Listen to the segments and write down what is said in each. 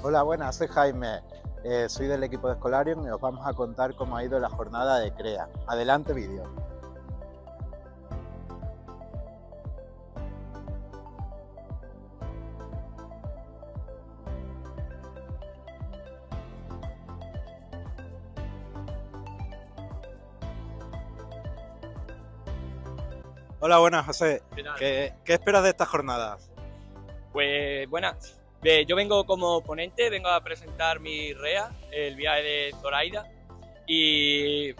Hola, buenas, soy Jaime, eh, soy del equipo de Escolarium y os vamos a contar cómo ha ido la jornada de CREA. Adelante vídeo. Hola, buenas, José. ¿Qué, qué esperas de esta jornada? Pues buenas. Yo vengo como ponente, vengo a presentar mi REA, el viaje de Zoraida. Y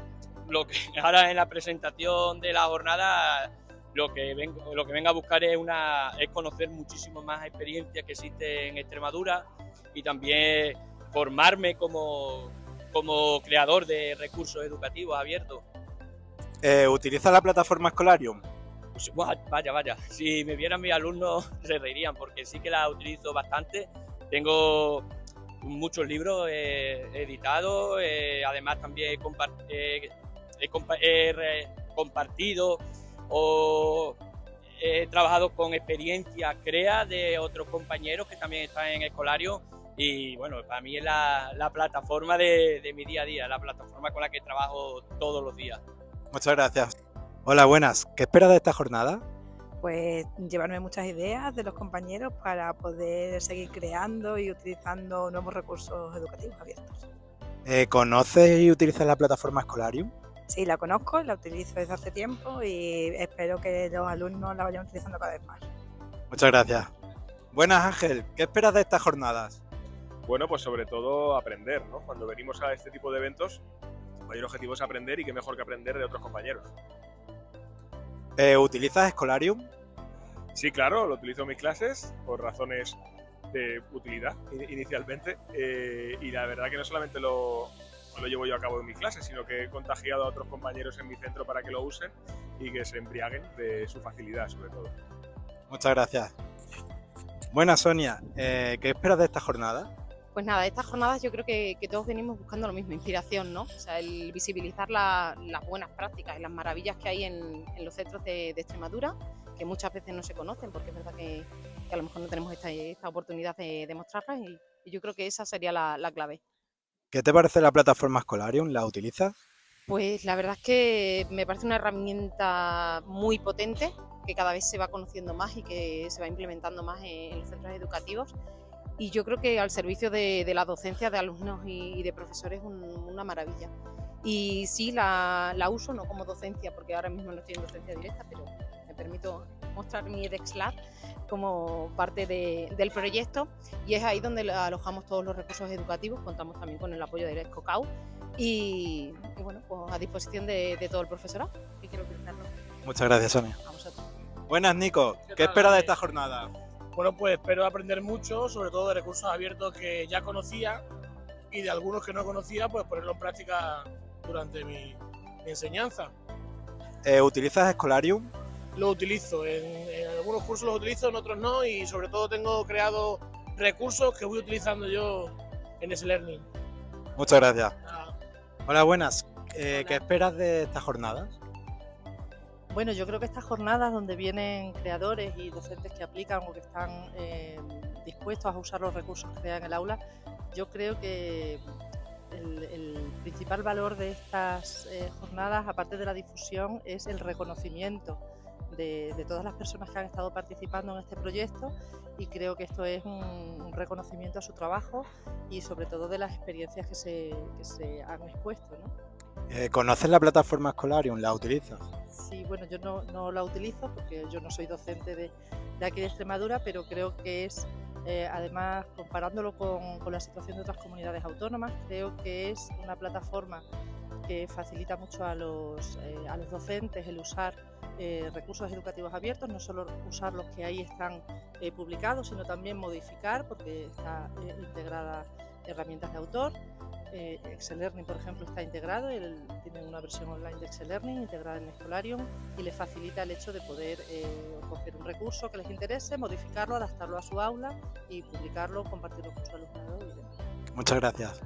lo que ahora en la presentación de la jornada lo que vengo, lo que vengo a buscar es, una, es conocer muchísimo más experiencias que existen en Extremadura y también formarme como, como creador de recursos educativos abiertos. Eh, ¿Utiliza la plataforma Escolarium? Pues, vaya, vaya, si me vieran mis alumnos se reirían porque sí que la utilizo bastante. Tengo muchos libros eh, editados, eh, además también he, compartido o he trabajado con experiencias CREA de otros compañeros que también están en Escolario y bueno, para mí es la, plataforma de, de mi día a día, la plataforma con la que trabajo todos los días. Muchas gracias. Hola, buenas. ¿Qué esperas de esta jornada? Pues llevarme muchas ideas de los compañeros para poder seguir creando y utilizando nuevos recursos educativos abiertos. Eh, ¿Conoces y utilizas la plataforma Escolarium? Sí, la conozco, la utilizo desde hace tiempo y espero que los alumnos la vayan utilizando cada vez más. Muchas gracias. Buenas Ángel, ¿qué esperas de estas jornadas? Bueno, pues sobre todo aprender, ¿no? Cuando venimos a este tipo de eventos, el mayor objetivo es aprender y qué mejor que aprender de otros compañeros. Eh, ¿Utilizas Escolarium? Sí, claro, lo utilizo en mis clases por razones de utilidad inicialmente eh, y la verdad que no solamente lo, lo llevo yo a cabo en mis clases, sino que he contagiado a otros compañeros en mi centro para que lo usen y que se embriaguen de su facilidad sobre todo. Muchas gracias. Buenas Sonia, eh, ¿qué esperas de esta jornada? Pues nada, estas jornadas yo creo que, todos venimos buscando lo mismo, inspiración, ¿no? O sea, el visibilizar las buenas prácticas y las maravillas que hay en, los centros de, Extremadura, que muchas veces no se conocen, porque es verdad que, a lo mejor no tenemos esta, oportunidad de, demostrarlas y, yo creo que esa sería la, clave. ¿Qué te parece la plataforma Escolarium? ¿La utilizas? Pues la verdad es que me parece una herramienta muy potente, que cada vez se va conociendo más y que se va implementando más en los centros educativos y yo creo que al servicio de, la docencia de alumnos y, de profesores es una maravilla. Y sí, la, uso no como docencia, porque ahora mismo no estoy en docencia directa, pero me permito mostrar mi EdexLab como parte del proyecto y es ahí donde alojamos todos los recursos educativos, contamos también con el apoyo del ESCOCAU y, bueno, pues a disposición de, todo el profesorado Muchas gracias, Sonia. Buenas, Nico. ¿Qué, ¿Qué esperas de esta jornada? Bueno, pues espero aprender mucho, sobre todo de recursos abiertos que ya conocía y de algunos que no conocía, pues ponerlo en práctica durante mi, enseñanza. Eh, ¿Utilizas Escolarium? Lo utilizo, en, algunos cursos los utilizo, en otros no, y sobre todo tengo creado recursos que voy utilizando yo en ese learning. Muchas gracias. Hola, buenas. Eh, ¿Qué esperas de estas jornadas? Bueno, yo creo que estas jornadas donde vienen creadores y docentes que aplican o que están eh, dispuestos a usar los recursos que crean en el aula, yo creo que el, principal valor de estas eh, jornadas, aparte de la difusión, es el reconocimiento de, todas las personas que han estado participando en este proyecto y creo que esto es un, reconocimiento a su trabajo y sobre todo de las experiencias que se, que se han expuesto. ¿no? Eh, ¿Conoces la plataforma Escolarium? ¿La utilizas? Sí, bueno, yo no, la utilizo porque yo no soy docente de, aquí de Extremadura, pero creo que es, eh, además, comparándolo con, la situación de otras comunidades autónomas, creo que es una plataforma que facilita mucho a los, eh, a los docentes el usar recursos educativos abiertos, no solo usar los que ahí están publicados, sino también modificar, porque está integrada herramientas de autor. Eh, Excel Learning, por ejemplo, está integrado, él tiene una versión online de Excel Learning integrada en Escolarium y le facilita el hecho de poder eh, coger un recurso que les interese, modificarlo, adaptarlo a su aula y publicarlo, compartirlo con su alumnado y Muchas gracias.